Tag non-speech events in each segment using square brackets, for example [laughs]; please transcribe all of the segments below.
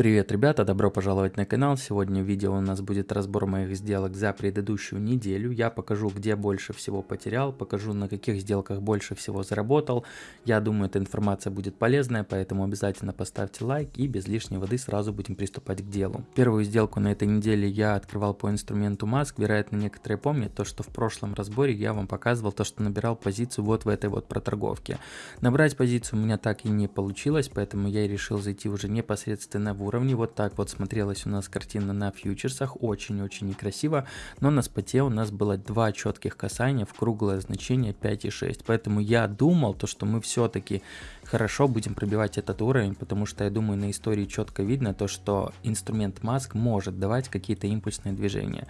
Привет, ребята, добро пожаловать на канал. Сегодня в видео у нас будет разбор моих сделок за предыдущую неделю. Я покажу, где больше всего потерял, покажу, на каких сделках больше всего заработал. Я думаю, эта информация будет полезная, поэтому обязательно поставьте лайк и без лишней воды сразу будем приступать к делу. Первую сделку на этой неделе я открывал по инструменту маск. Вероятно, некоторые помнят то, что в прошлом разборе я вам показывал то, что набирал позицию вот в этой вот проторговке. Набрать позицию у меня так и не получилось, поэтому я решил зайти уже непосредственно в уровне. Вот так вот смотрелась у нас картина на фьючерсах, очень-очень некрасиво, но на споте у нас было два четких касания в круглое значение 5,6, поэтому я думал, то, что мы все-таки хорошо будем пробивать этот уровень, потому что я думаю на истории четко видно то, что инструмент маск может давать какие-то импульсные движения.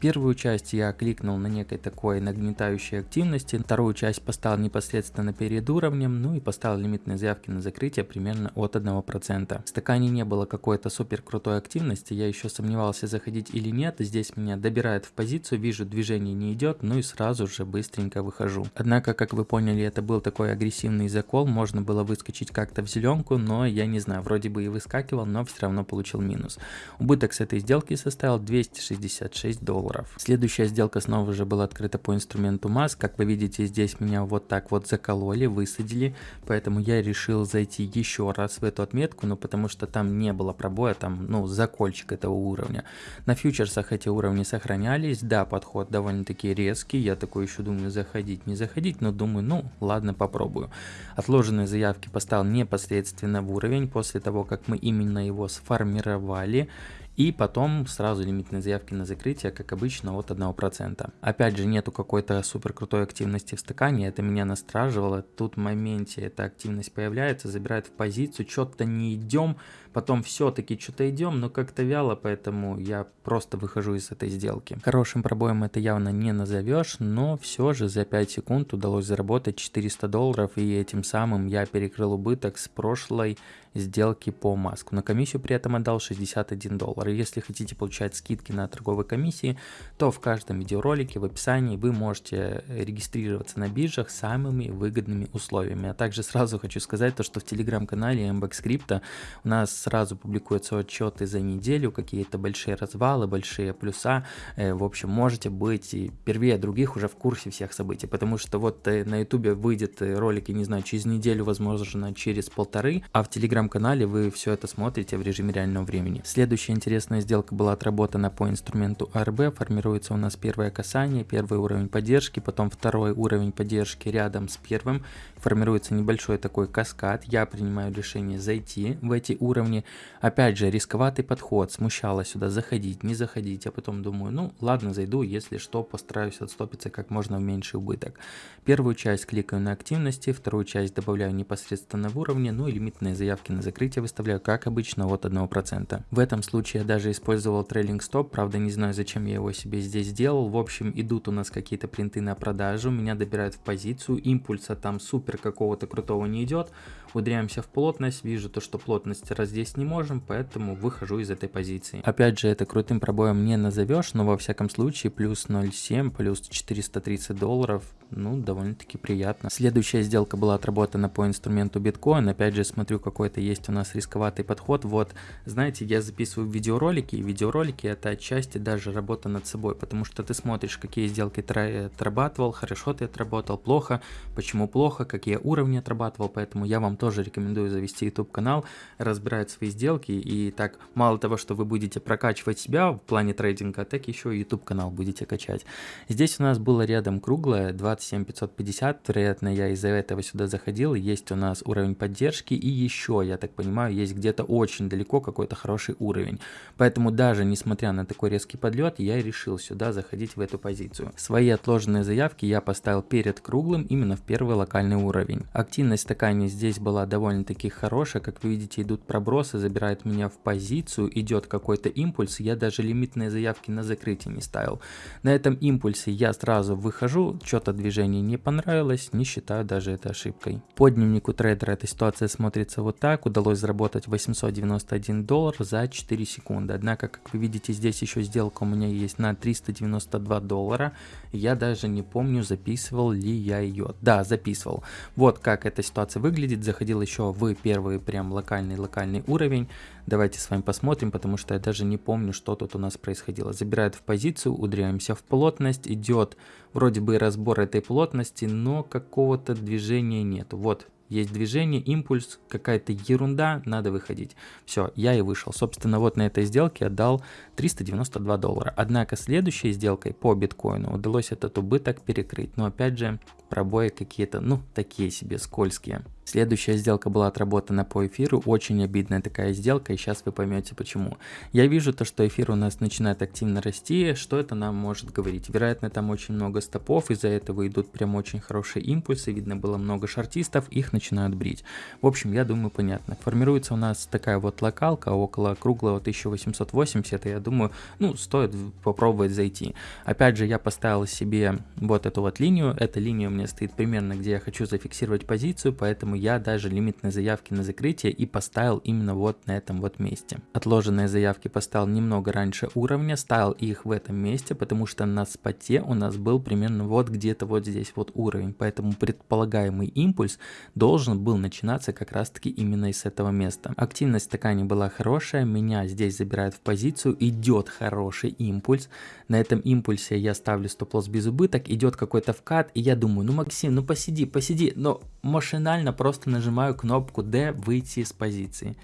Первую часть я кликнул на некой такой нагнетающей активности, вторую часть поставил непосредственно перед уровнем, ну и поставил лимитные заявки на закрытие примерно от 1%. В стакане не было какой-то супер крутой активности, я еще сомневался заходить или нет, здесь меня добирает в позицию, вижу движение не идет, ну и сразу же быстренько выхожу. Однако, как вы поняли, это был такой агрессивный закол, можно было выскочить как-то в зеленку, но я не знаю, вроде бы и выскакивал, но все равно получил минус. Убыток с этой сделки составил 266 долларов. Следующая сделка снова же была открыта по инструменту маск. Как вы видите, здесь меня вот так вот закололи, высадили, поэтому я решил зайти еще раз в эту отметку, но потому что там не было пробоя, там, ну, закольчик этого уровня. На фьючерсах эти уровни сохранялись, да, подход довольно-таки резкий, я такой еще думаю, заходить, не заходить, но думаю, ну, ладно, попробую. Отложенные заявки поставил непосредственно в уровень после того, как мы именно его сформировали. И потом сразу лимитные заявки на закрытие, как обычно, от 1%. Опять же, нету какой-то супер крутой активности в стакане, это меня настраживало. Тут в моменте эта активность появляется, забирает в позицию, что-то не идем, потом все-таки что-то идем, но как-то вяло, поэтому я просто выхожу из этой сделки. Хорошим пробоем это явно не назовешь, но все же за 5 секунд удалось заработать 400 долларов, и этим самым я перекрыл убыток с прошлой сделки по маску. На комиссию при этом отдал 61 доллар. Если хотите получать скидки на торговые комиссии, то в каждом видеоролике в описании вы можете регистрироваться на биржах самыми выгодными условиями. А также сразу хочу сказать то, что в телеграм-канале MBX Crypto у нас сразу публикуются отчеты за неделю, какие-то большие развалы, большие плюса. Э, в общем, можете быть первее других уже в курсе всех событий, потому что вот э, на ютубе выйдет э, ролик, я не знаю, через неделю, возможно, через полторы, а в телеграм-канале вы все это смотрите в режиме реального времени. Следующая интересная сделка была отработана по инструменту ARB, формируется у нас первое касание, первый уровень поддержки, потом второй уровень поддержки рядом с первым, формируется небольшой такой каскад, я принимаю решение зайти в эти уровни, уровне. Опять же, рисковатый подход, смущало сюда заходить, не заходить, а потом думаю, ну ладно, зайду, если что, постараюсь отстопиться как можно в меньший убыток. Первую часть кликаю на активности, вторую часть добавляю непосредственно в уровне, ну и лимитные заявки на закрытие выставляю, как обычно, от 1%. В этом случае я даже использовал трейлинг стоп, правда не знаю, зачем я его себе здесь сделал. В общем, идут у нас какие-то принты на продажу, меня добирают в позицию, импульса там супер какого-то крутого не идет, ударяемся в плотность, вижу то, что плотность раздельная здесь не можем, поэтому выхожу из этой позиции. Опять же, это крутым пробоем не назовешь, но во всяком случае плюс 0,7, плюс 430 долларов, ну, довольно-таки приятно. Следующая сделка была отработана по инструменту биткоин. Опять же, смотрю, какой-то есть у нас рисковатый подход. Вот, знаете, я записываю видеоролики, и видеоролики это отчасти даже работа над собой, потому что ты смотришь, какие сделки ты отрабатывал, хорошо ты отработал, плохо, почему плохо, какие уровни отрабатывал, поэтому я вам тоже рекомендую завести YouTube канал, разбирать свои сделки, и так мало того, что вы будете прокачивать себя в плане трейдинга, так еще и YouTube канал будете качать. Здесь у нас было рядом круглое 27 550, вероятно я из-за этого сюда заходил, есть у нас уровень поддержки, и еще, я так понимаю, есть где-то очень далеко какой-то хороший уровень. Поэтому даже несмотря на такой резкий подлет, я решил сюда заходить в эту позицию. Свои отложенные заявки я поставил перед круглым именно в первый локальный уровень. Активность стакане здесь была довольно-таки хорошая, как вы видите идут пробросы забирает меня в позицию, идет какой-то импульс, я даже лимитные заявки на закрытие не ставил. На этом импульсе я сразу выхожу, что-то движение не понравилось, не считаю даже это ошибкой. По дневнику трейдера эта ситуация смотрится вот так, удалось заработать 891 доллар за 4 секунды. Однако, как вы видите, здесь еще сделка у меня есть на 392 доллара, я даже не помню, записывал ли я ее. Да, записывал. Вот как эта ситуация выглядит, заходил еще в первый прям локальный-локальный уровень. Давайте с вами посмотрим, потому что я даже не помню, что тут у нас происходило. Забирает в позицию, ударяемся в плотность, идет вроде бы разбор этой плотности, но какого-то движения нет. Вот, есть движение, импульс, какая-то ерунда, надо выходить. Все, я и вышел. Собственно, вот на этой сделке отдал 392 доллара. Однако следующей сделкой по биткоину удалось этот убыток перекрыть. Но опять же, пробои какие-то, ну, такие себе скользкие. Следующая сделка была отработана по эфиру, очень обидная такая сделка, и сейчас вы поймете почему. Я вижу то, что эфир у нас начинает активно расти, что это нам может говорить? Вероятно, там очень много стопов, из-за этого идут прям очень хорошие импульсы, видно было много шартистов, их начинают брить. В общем, я думаю, понятно. Формируется у нас такая вот локалка около круглого 1880, и я думаю, ну, стоит попробовать зайти. Опять же, я поставил себе вот эту вот линию, эта линия у меня стоит примерно, где я хочу зафиксировать позицию, поэтому поэтому я даже лимитные заявки на закрытие и поставил именно вот на этом вот месте. Отложенные заявки поставил немного раньше уровня, ставил их в этом месте, потому что на споте у нас был примерно вот где-то вот здесь вот уровень, поэтому предполагаемый импульс должен был начинаться как раз таки именно из этого места. Активность такая не была хорошая, меня здесь забирают в позицию, идет хороший импульс, на этом импульсе я ставлю стоп-лосс без убыток, идет какой-то вкат, и я думаю, ну Максим, ну посиди, посиди, но машинально просто нажимаю кнопку D выйти из позиции.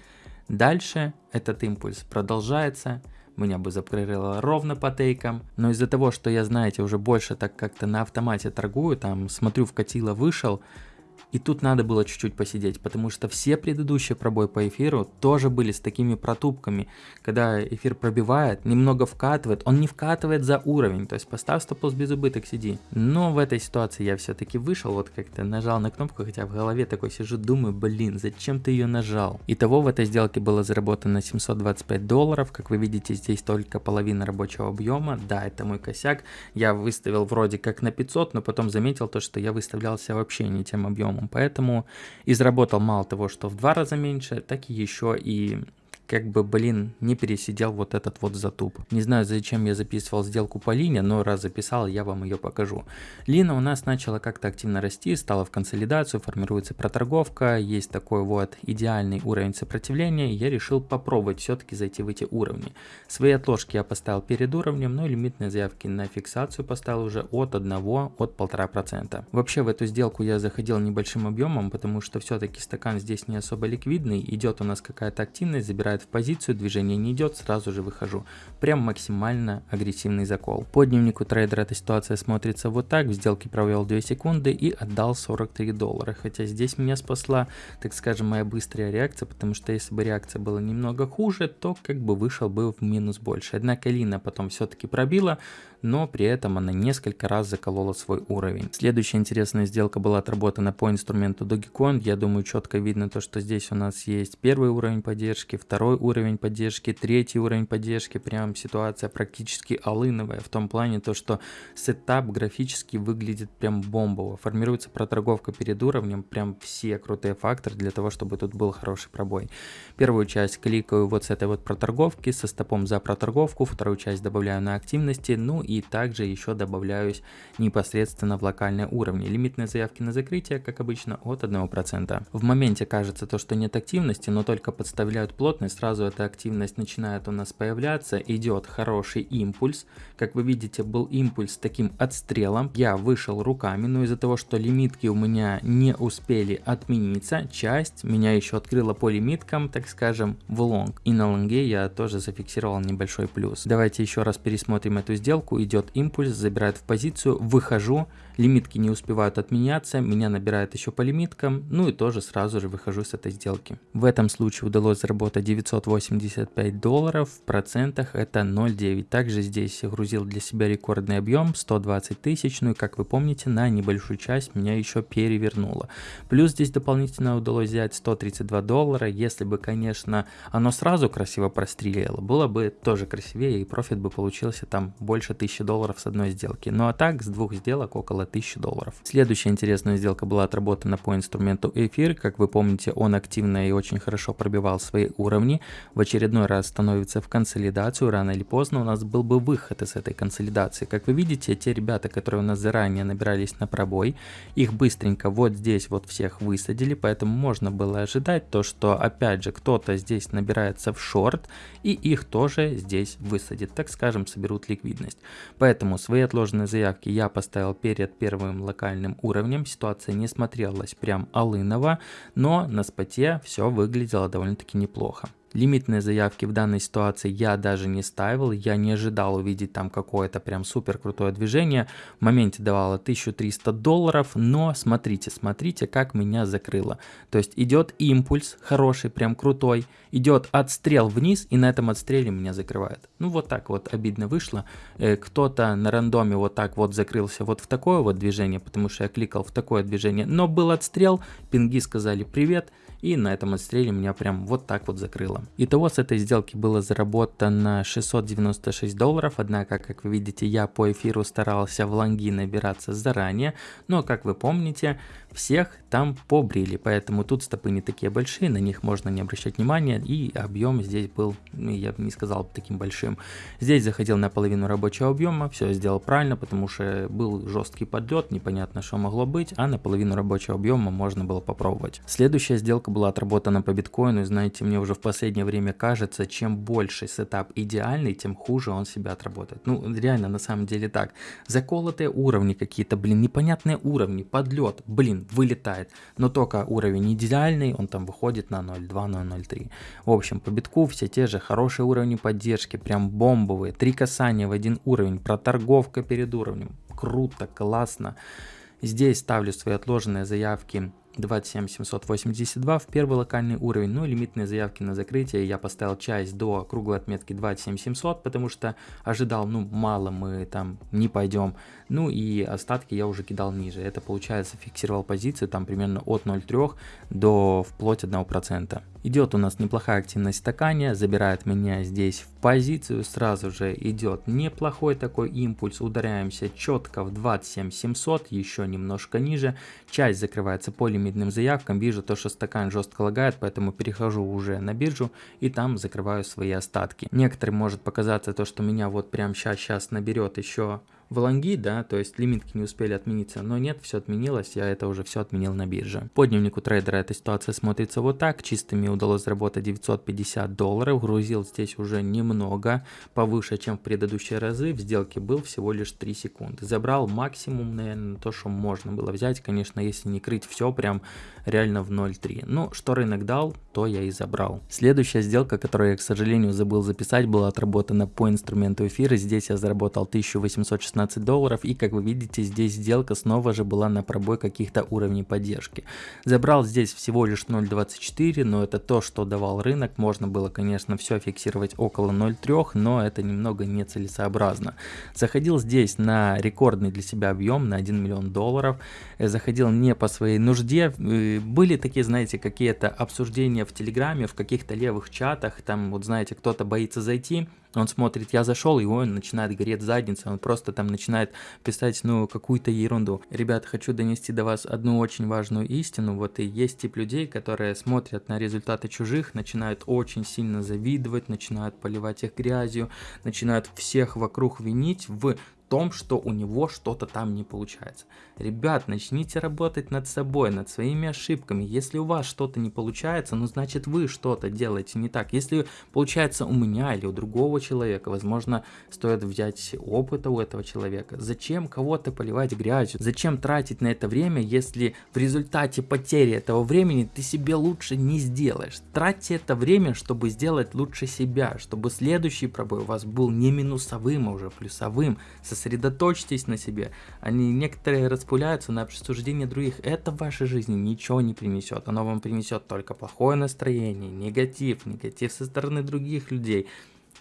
Дальше этот импульс продолжается, меня бы закрыло ровно по тейкам, но из-за того, что я, знаете, уже больше так как-то на автомате торгую, там смотрю вкатило, вышел, и тут надо было чуть-чуть посидеть, потому что все предыдущие пробой по эфиру тоже были с такими протупками, когда эфир пробивает, немного вкатывает, он не вкатывает за уровень, то есть поставь стоп-лосс без убыток, сиди. Но в этой ситуации я все-таки вышел, вот как-то нажал на кнопку, хотя в голове такой сижу, думаю, блин, зачем ты ее нажал? Итого в этой сделке было заработано 725 долларов, как вы видите, здесь только половина рабочего объема, да, это мой косяк, я выставил вроде как на 500, но потом заметил то, что я выставлялся вообще не тем объемом минимум. Поэтому заработал мало того, что в два раза меньше, так и еще и как бы, блин, не пересидел вот этот вот затуп. Не знаю, зачем я записывал сделку по лине, но раз записал, я вам ее покажу. Лина у нас начала как-то активно расти, стала в консолидацию, формируется проторговка, есть такой вот идеальный уровень сопротивления, я решил попробовать все-таки зайти в эти уровни. Свои отложки я поставил перед уровнем, но лимитные заявки на фиксацию поставил уже от 1, от 1,5%. Вообще в эту сделку я заходил небольшим объемом, потому что все-таки стакан здесь не особо ликвидный, идет у нас какая-то активность, забирает в позицию, движение не идет, сразу же выхожу. Прям максимально агрессивный закол. По дневнику трейдера эта ситуация смотрится вот так. В сделке провел 2 секунды и отдал 43 доллара. Хотя здесь меня спасла, так скажем, моя быстрая реакция, потому что если бы реакция была немного хуже, то как бы вышел бы в минус больше. Однако Лина потом все-таки пробила, но при этом она несколько раз заколола свой уровень. Следующая интересная сделка была отработана по инструменту Dogecoin. Я думаю, четко видно то, что здесь у нас есть первый уровень поддержки, второй уровень поддержки, третий уровень поддержки. Прям ситуация практически алыновая в том плане, то, что сетап графически выглядит прям бомбово. Формируется проторговка перед уровнем, прям все крутые факторы для того, чтобы тут был хороший пробой. Первую часть кликаю вот с этой вот проторговки, со стопом за проторговку, вторую часть добавляю на активности, ну также еще добавляюсь непосредственно в локальные уровни. Лимитные заявки на закрытие, как обычно, от 1%. В моменте кажется то, что нет активности, но только подставляют плотность, сразу эта активность начинает у нас появляться, идет хороший импульс. Как вы видите, был импульс таким отстрелом. Я вышел руками, но из-за того, что лимитки у меня не успели отмениться, часть меня еще открыла по лимиткам, так скажем, в лонг. И на лонге я тоже зафиксировал небольшой плюс. Давайте еще раз пересмотрим эту сделку идет импульс, забирает в позицию, выхожу, лимитки не успевают отменяться, меня набирает еще по лимиткам, ну и тоже сразу же выхожу с этой сделки. В этом случае удалось заработать 985 долларов, в процентах это 0,9. Также здесь грузил для себя рекордный объем 120 тысяч, ну и как вы помните, на небольшую часть меня еще перевернуло. Плюс здесь дополнительно удалось взять 132 доллара, если бы, конечно, оно сразу красиво прострелило, было бы тоже красивее и профит бы получился там больше 1000 1000 долларов с одной сделки. Ну а так с двух сделок около 1000 долларов. Следующая интересная сделка была отработана по инструменту эфир. Как вы помните, он активно и очень хорошо пробивал свои уровни. в очередной раз становится в консолидацию, рано или поздно у нас был бы выход из этой консолидации. Как вы видите, те ребята, которые у нас заранее набирались на пробой, их быстренько вот здесь вот всех высадили, поэтому можно было ожидать то, что опять же кто-то здесь набирается в шорт и их тоже здесь высадит, так скажем, соберут ликвидность. Поэтому свои отложенные заявки я поставил перед первым локальным уровнем, ситуация не смотрелась прям алыново, но на споте все выглядело довольно-таки неплохо. Лимитные заявки в данной ситуации я даже не ставил, я не ожидал увидеть там какое-то прям супер крутое движение. В моменте давало 1300 долларов, но смотрите, смотрите, как меня закрыло. То есть идет импульс хороший, прям крутой, идет отстрел вниз, и на этом отстреле меня закрывает. Ну вот так вот обидно вышло. Э, кто-то на рандоме вот так вот закрылся вот в такое вот движение, потому что я кликал в такое движение, но был отстрел, пинги сказали привет, и на этом отстреле меня прям вот так вот закрыло. Итого с этой сделки было заработано 696 долларов, однако, как вы видите, я по эфиру старался в лонги набираться заранее, но, как вы помните, всех там побрили, поэтому тут стопы не такие большие, на них можно не обращать внимания, и объем здесь был, ну, я бы не сказал таким большим. Здесь заходил на половину рабочего объема, все сделал правильно, потому что был жесткий подлет, непонятно что могло быть, а на половину рабочего объема можно было попробовать. Следующая сделка была отработана по биткоину, знаете, мне уже в последнее время кажется, чем больше сетап идеальный, тем хуже он себя отработает. Ну, реально, на самом деле так. Заколотые уровни какие-то, блин, непонятные уровни, подлет, блин, вылетает. Но только уровень идеальный, он там выходит на 0.2, 0.03. В общем, по битку все те же хорошие уровни поддержки, прям бомбовые. Три касания в один уровень, проторговка перед уровнем. Круто, классно. Здесь ставлю свои отложенные заявки 27 782 в первый локальный уровень, ну и лимитные заявки на закрытие. Я поставил часть до круглой отметки 27 700, потому что ожидал, ну мало мы там не пойдем, ну и остатки я уже кидал ниже, это получается фиксировал позицию там примерно от 0,3 до вплоть 1%. Идет у нас неплохая активность стакане, забирает меня здесь в позицию, сразу же идет неплохой такой импульс, ударяемся четко в 27 700, еще немножко ниже, часть закрывается по лимитным заявкам, вижу то, что стакан жестко лагает, поэтому перехожу уже на биржу и там закрываю свои остатки. Некоторым может показаться то, что меня вот прям сейчас, сейчас наберет еще в лонги, да, то есть лимитки не успели отмениться, но нет, все отменилось, я это уже все отменил на бирже. По дневнику трейдера эта ситуация смотрится вот так, чистыми удалось заработать 950 долларов, грузил здесь уже немного, повыше, чем в предыдущие разы, в сделке был всего лишь 3 секунды. Забрал максимум, наверное, то, что можно было взять, конечно, если не крыть все прям реально в 0.3. Ну, что рынок дал, то я и забрал. Следующая сделка, которую я, к сожалению, забыл записать, была отработана по инструменту эфира, здесь я заработал 1816 16 долларов. И как вы видите, здесь сделка снова же была на пробой каких-то уровней поддержки. Забрал здесь всего лишь 0.24, но это то, что давал рынок. Можно было, конечно, все фиксировать около 0.3, но это немного нецелесообразно. Заходил здесь на рекордный для себя объем на 1 миллион долларов. Э, заходил не по своей нужде. Э, были такие, знаете, какие-то обсуждения в Телеграме, в каких-то левых чатах. Там, вот знаете, кто-то боится зайти, он смотрит, я зашел, и он начинает гореть задница, он просто там начинает писать, ну, какую-то ерунду. Ребята, хочу донести до вас одну очень важную истину, вот и есть тип людей, которые смотрят на результаты чужих, начинают очень сильно завидовать, начинают поливать их грязью, начинают всех вокруг винить в том, что у него что-то там не получается. Ребят, начните работать над собой, над своими ошибками. Если у вас что-то не получается, ну значит вы что-то делаете не так. Если получается у меня или у другого человека, возможно, стоит взять опыта у этого человека. Зачем кого-то поливать грязью? Зачем тратить на это время, если в результате потери этого времени ты себе лучше не сделаешь? Тратьте это время, чтобы сделать лучше себя, чтобы следующий пробой у вас был не минусовым, а уже плюсовым, со сосредоточьтесь на себе. Они некоторые распуляются на обсуждение других. Это в вашей жизни ничего не принесет. Оно вам принесет только плохое настроение, негатив, негатив со стороны других людей.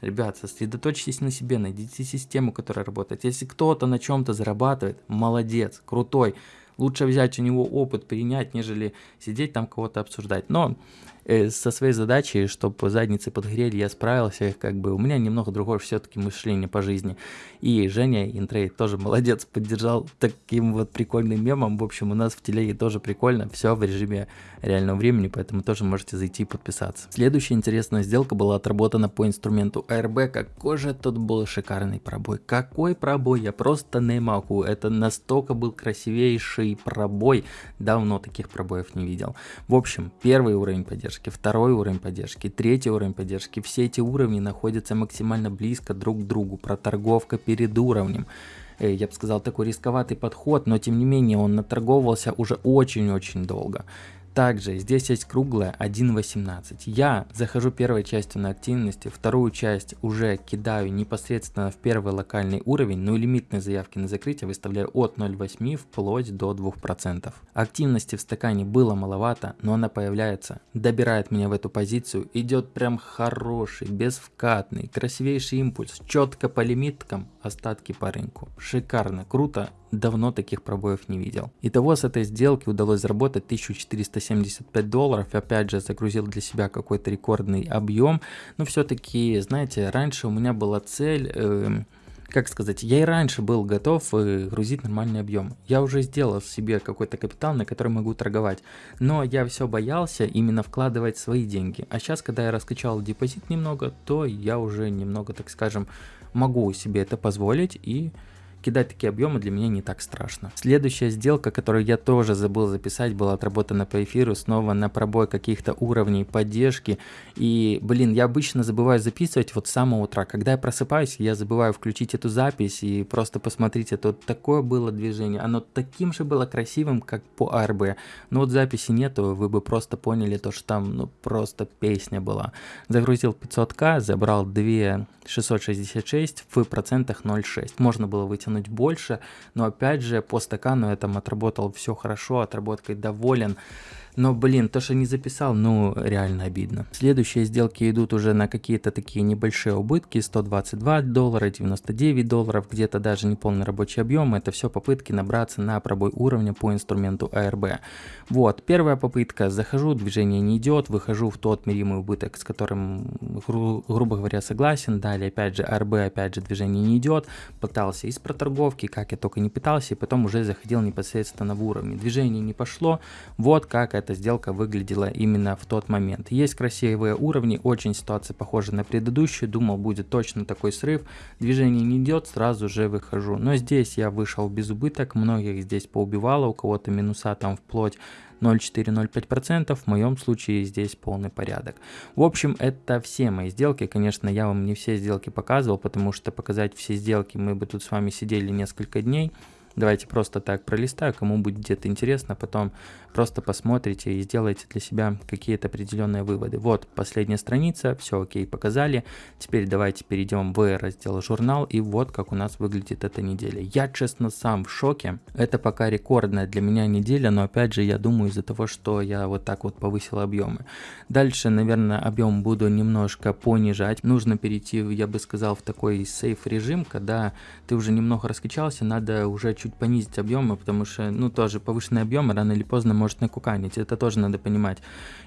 Ребят, сосредоточьтесь на себе, найдите систему, которая работает. Если кто-то на чем-то зарабатывает, молодец, крутой. Лучше взять у него опыт, принять, нежели сидеть там кого-то обсуждать. Но э, со своей задачей, чтобы задницы подгрели, я справился, как бы у меня немного другое все-таки мышление по жизни. И Женя Интрей тоже молодец, поддержал таким вот прикольным мемом. В общем, у нас в телеге тоже прикольно, все в режиме реального времени, поэтому тоже можете зайти и подписаться. Следующая интересная сделка была отработана по инструменту ARB. Какой же тут был шикарный пробой. Какой пробой, я просто не могу. Это настолько был красивейший и пробой. Давно таких пробоев не видел. В общем, первый уровень поддержки, второй уровень поддержки, третий уровень поддержки. Все эти уровни находятся максимально близко друг к другу. Проторговка перед уровнем я бы сказал, такой рисковатый подход, но тем не менее он наторговывался уже очень-очень долго. Также здесь есть круглая 1.18. Я захожу первой частью на активности, вторую часть уже кидаю непосредственно в первый локальный уровень, но лимитные заявки на закрытие выставляю от 0.8 вплоть до 2%. Активности в стакане было маловато, но она появляется, добирает меня в эту позицию, идет прям хороший, безвкатный, красивейший импульс, четко по лимиткам, остатки по рынку. Шикарно, круто, давно таких пробоев не видел. Итого с этой сделки удалось заработать 1475 долларов. Опять же загрузил для себя какой-то рекордный объем. Но все-таки, знаете, раньше у меня была цель... Э, как сказать, я и раньше был готов э, грузить нормальный объем. Я уже сделал себе какой-то капитал, на который могу торговать. Но я все боялся именно вкладывать свои деньги. А сейчас, когда я раскачал депозит немного, то я уже немного, так скажем, могу себе это позволить и кидать такие объемы для меня не так страшно. Следующая сделка, которую я тоже забыл записать, была отработана по эфиру, снова на пробой каких-то уровней поддержки. И, блин, я обычно забываю записывать вот с самого утра. Когда я просыпаюсь, я забываю включить эту запись и просто посмотрите, тут такое было движение. Оно таким же было красивым, как по АРБ. Но вот записи нету, вы бы просто поняли то, что там ну просто песня была. Загрузил 500к, забрал 2 666 в процентах 0,6. Можно было вытянуть больше, но опять же по стакану я там отработал все хорошо, отработкой доволен. Но, блин, то, что не записал, ну, реально обидно. Следующие сделки идут уже на какие-то такие небольшие убытки. 122 доллара, 99 долларов, где-то даже не полный рабочий объем. Это все попытки набраться на пробой уровня по инструменту ARB. Вот, первая попытка. Захожу, движение не идет, выхожу в тот меримый убыток, с которым, гру грубо говоря, согласен. Далее, опять же, ARB, опять же, движение не идет. Пытался из проторговки, как я только не пытался, и потом уже заходил непосредственно в уровне. Движение не пошло. Вот как эта сделка выглядела именно в тот момент. Есть красивые уровни, очень ситуация похожа на предыдущую, думал будет точно такой срыв, движение не идет, сразу же выхожу. Но здесь я вышел без убыток, многих здесь поубивало, у кого-то минуса там вплоть 0,4-0,5%, в моем случае здесь полный порядок. В общем, это все мои сделки, конечно, я вам не все сделки показывал, потому что показать все сделки мы бы тут с вами сидели несколько дней, Давайте просто так пролистаю, кому будет где-то интересно, потом просто посмотрите и сделайте для себя какие-то определенные выводы. Вот последняя страница, все окей, показали. Теперь давайте перейдем в раздел журнал и вот как у нас выглядит эта неделя. Я честно сам в шоке. Это пока рекордная для меня неделя, но опять же я думаю из-за того, что я вот так вот повысил объемы. Дальше, наверное, объем буду немножко понижать. Нужно перейти, я бы сказал, в такой сейф режим, когда ты уже немного раскачался, надо уже чуть понизить объемы, потому что, ну, тоже повышенный объем рано или поздно может накуканить, это тоже надо понимать.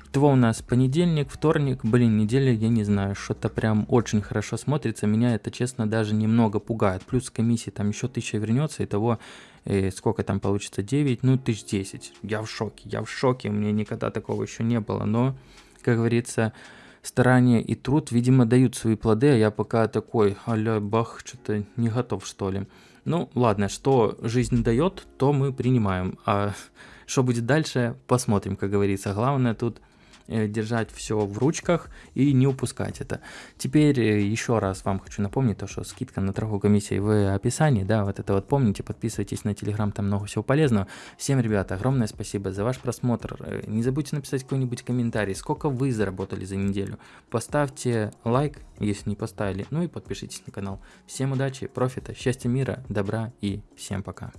Итого у нас понедельник, вторник, блин, неделя, я не знаю, что-то прям очень хорошо смотрится, меня это, честно, даже немного пугает. Плюс комиссии там еще тысяча вернется, и того, э, сколько там получится, 9, ну, тысяч 10. Я в шоке, я в шоке, у меня никогда такого еще не было, но, как говорится, старания и труд, видимо, дают свои плоды, а я пока такой, аля, бах, что-то не готов, что ли. Ну, ладно, что жизнь дает, то мы принимаем. А [laughs] что будет дальше, посмотрим, как говорится. Главное тут держать все в ручках и не упускать это. Теперь э, еще раз вам хочу напомнить то, что скидка на торговую комиссию в описании, да, вот это вот помните, подписывайтесь на телеграм, там много всего полезного. Всем, ребята, огромное спасибо за ваш просмотр. Э, не забудьте написать какой-нибудь комментарий, сколько вы заработали за неделю. Поставьте лайк, если не поставили, ну и подпишитесь на канал. Всем удачи, профита, счастья, мира, добра и всем пока.